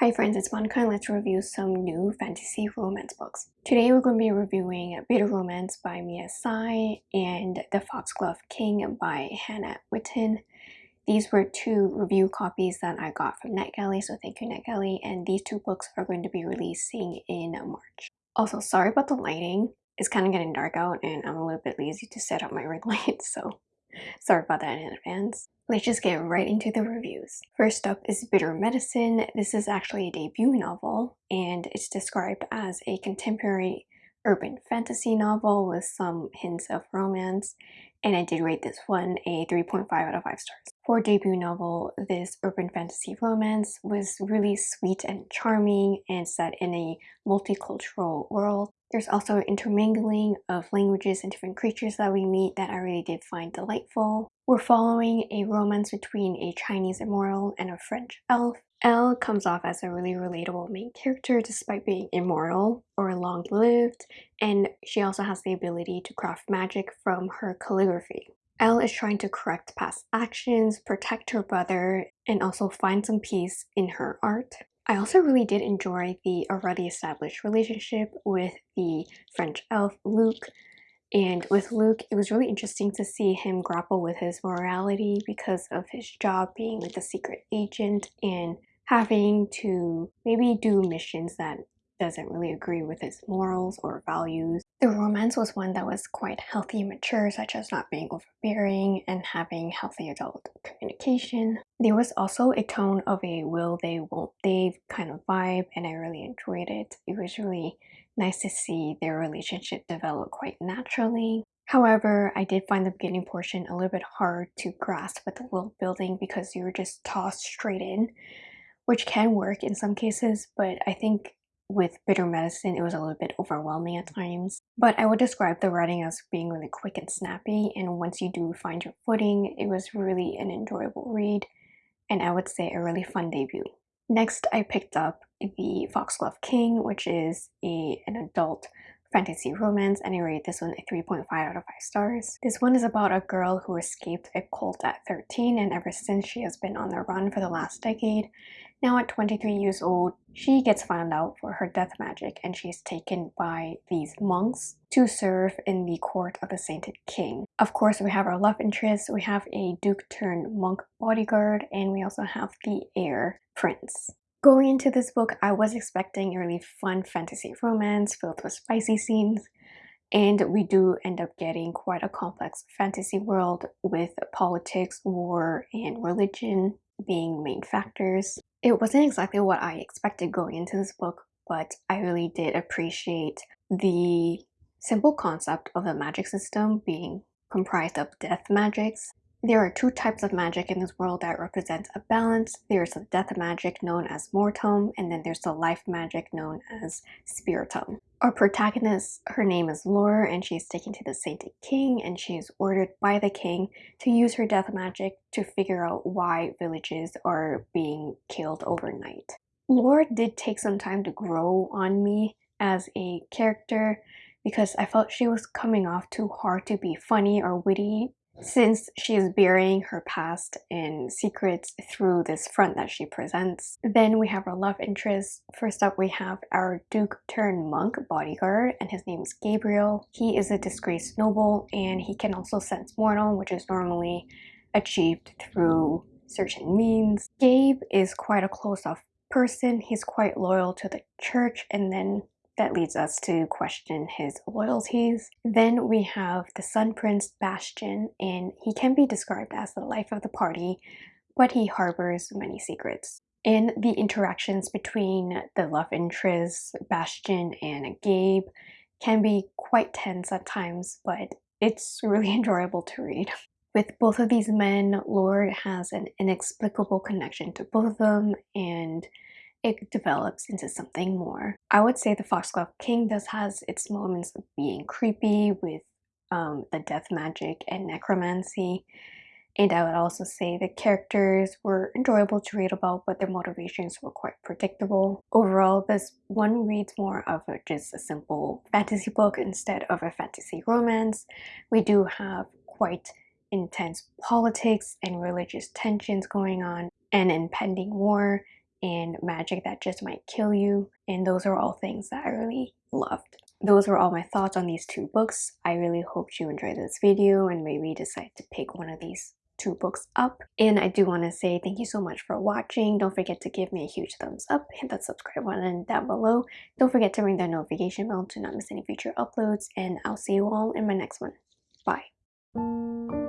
Hi friends, it's Monica and let's review some new fantasy romance books. Today we're going to be reviewing Bitter Romance by Mia Tsai and The Foxglove King by Hannah Whitten. These were two review copies that I got from NetGalley, so thank you NetGalley, and these two books are going to be releasing in March. Also, sorry about the lighting. It's kind of getting dark out and I'm a little bit lazy to set up my ring light, so sorry about that in advance. Let's just get right into the reviews. First up is Bitter Medicine. This is actually a debut novel and it's described as a contemporary urban fantasy novel with some hints of romance and I did rate this one a 3.5 out of 5 stars. For debut novel, this urban fantasy romance was really sweet and charming and set in a multicultural world. There's also intermingling of languages and different creatures that we meet that I really did find delightful. We're following a romance between a Chinese immortal and a French elf. Elle comes off as a really relatable main character despite being immortal or long-lived, and she also has the ability to craft magic from her calligraphy. Elle is trying to correct past actions, protect her brother, and also find some peace in her art. I also really did enjoy the already established relationship with the French elf Luc. And with Luc, it was really interesting to see him grapple with his morality because of his job being like a secret agent and having to maybe do missions that doesn't really agree with his morals or values. The romance was one that was quite healthy and mature, such as not being overbearing and having healthy adult communication. There was also a tone of a will they, won't they kind of vibe, and I really enjoyed it. It was really nice to see their relationship develop quite naturally. However, I did find the beginning portion a little bit hard to grasp with the world building because you were just tossed straight in, which can work in some cases, but I think with Bitter Medicine, it was a little bit overwhelming at times. But I would describe the writing as being really quick and snappy, and once you do find your footing, it was really an enjoyable read, and I would say a really fun debut. Next, I picked up the Foxglove King, which is a, an adult fantasy romance and I rate this one a 3.5 out of 5 stars. This one is about a girl who escaped a cult at 13 and ever since she has been on the run for the last decade. Now at 23 years old, she gets found out for her death magic and she's taken by these monks to serve in the court of the sainted king. Of course, we have our love interest, we have a duke turned monk bodyguard, and we also have the heir prince. Going into this book, I was expecting a really fun fantasy romance filled with spicy scenes, and we do end up getting quite a complex fantasy world with politics, war, and religion being main factors. It wasn't exactly what I expected going into this book, but I really did appreciate the simple concept of the magic system being comprised of death magics there are two types of magic in this world that represent a balance. There's the death magic known as Mortem, and then there's the life magic known as Spiritum. Our protagonist, her name is Lore, and she's taken to the Sainted King, and she is ordered by the king to use her death magic to figure out why villages are being killed overnight. Lore did take some time to grow on me as a character because I felt she was coming off too hard to be funny or witty since she is burying her past in secrets through this front that she presents. Then we have our love interest. First up we have our duke turned monk bodyguard and his name is Gabriel. He is a disgraced noble and he can also sense mortal which is normally achieved through certain means. Gabe is quite a close-off person. He's quite loyal to the church and then that leads us to question his loyalties. Then we have the Sun Prince Bastian, and he can be described as the life of the party, but he harbors many secrets. And the interactions between the love interests, Bastian and Gabe, can be quite tense at times, but it's really enjoyable to read. With both of these men, Lore has an inexplicable connection to both of them, and it develops into something more. I would say the Foxglove King does has its moments of being creepy with um, the death magic and necromancy. And I would also say the characters were enjoyable to read about, but their motivations were quite predictable. Overall, this one reads more of a, just a simple fantasy book instead of a fantasy romance. We do have quite intense politics and religious tensions going on, an impending war, and magic that just might kill you. And those are all things that I really loved. Those were all my thoughts on these two books. I really hope you enjoyed this video and maybe decide to pick one of these two books up. And I do want to say thank you so much for watching. Don't forget to give me a huge thumbs up, hit that subscribe button down below. Don't forget to ring that notification bell to not miss any future uploads and I'll see you all in my next one. Bye.